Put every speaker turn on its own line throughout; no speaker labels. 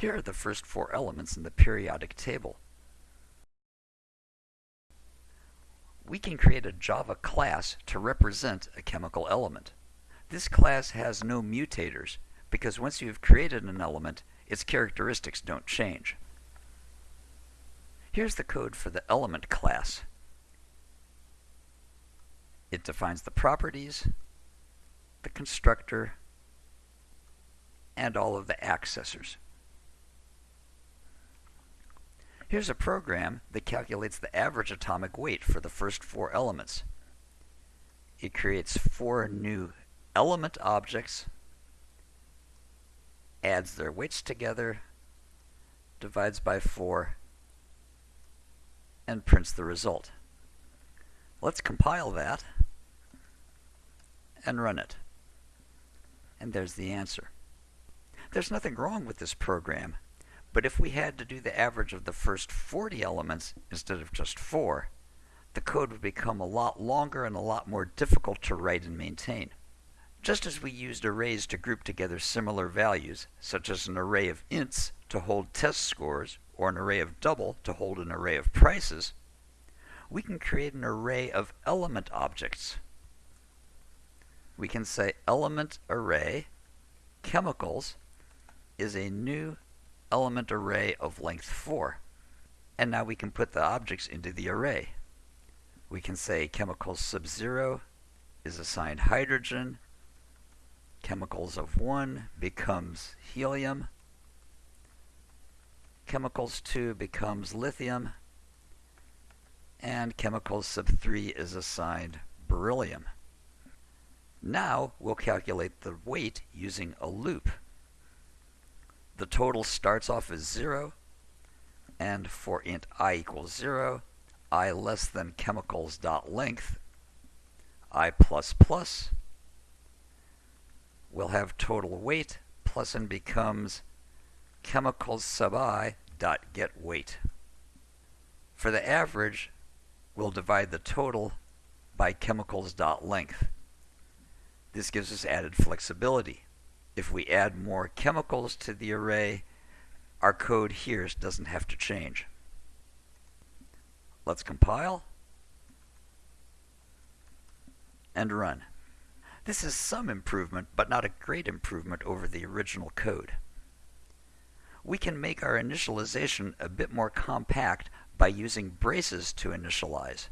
Here are the first four elements in the periodic table. We can create a Java class to represent a chemical element. This class has no mutators because once you've created an element, its characteristics don't change. Here's the code for the element class. It defines the properties, the constructor, and all of the accessors. Here's a program that calculates the average atomic weight for the first four elements. It creates four new element objects, adds their weights together, divides by 4, and prints the result. Let's compile that and run it. And there's the answer. There's nothing wrong with this program. But if we had to do the average of the first 40 elements instead of just 4, the code would become a lot longer and a lot more difficult to write and maintain. Just as we used arrays to group together similar values, such as an array of ints to hold test scores or an array of double to hold an array of prices, we can create an array of element objects. We can say element array chemicals is a new element array of length 4. And now we can put the objects into the array. We can say chemicals sub 0 is assigned hydrogen. Chemicals of 1 becomes helium. Chemicals 2 becomes lithium. And chemicals sub 3 is assigned beryllium. Now we'll calculate the weight using a loop the total starts off as 0, and for int i equals 0, i less than chemicals dot length, i plus plus, will have total weight plus and becomes chemicals sub i dot get weight. For the average, we'll divide the total by chemicals dot length. This gives us added flexibility if we add more chemicals to the array, our code here doesn't have to change. Let's compile and run. This is some improvement, but not a great improvement over the original code. We can make our initialization a bit more compact by using braces to initialize.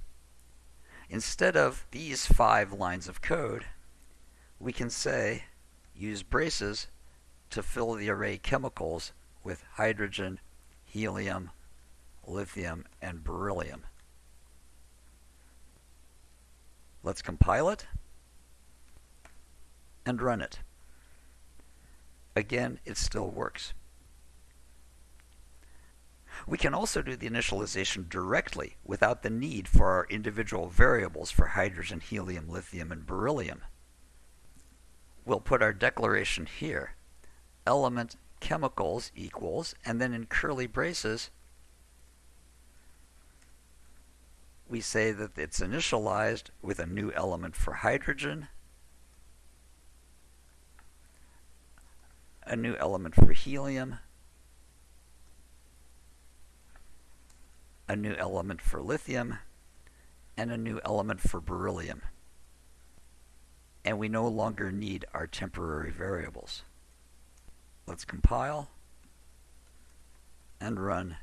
Instead of these five lines of code, we can say use braces to fill the array chemicals with hydrogen, helium, lithium, and beryllium. Let's compile it and run it. Again, it still works. We can also do the initialization directly without the need for our individual variables for hydrogen, helium, lithium, and beryllium we'll put our declaration here. Element chemicals equals, and then in curly braces, we say that it's initialized with a new element for hydrogen, a new element for helium, a new element for lithium, and a new element for beryllium and we no longer need our temporary variables. Let's compile and run.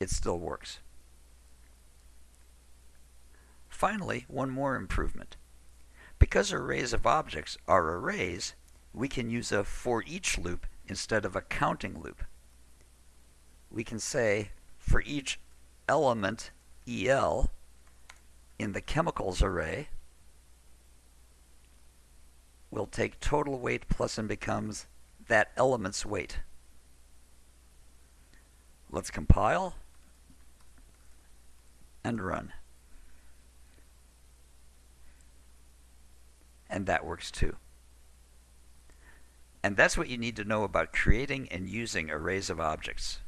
It still works. Finally, one more improvement. Because arrays of objects are arrays, we can use a for each loop instead of a counting loop. We can say for each element EL in the chemicals array, will take total weight plus and becomes that element's weight. Let's compile and run. And that works too. And that's what you need to know about creating and using arrays of objects.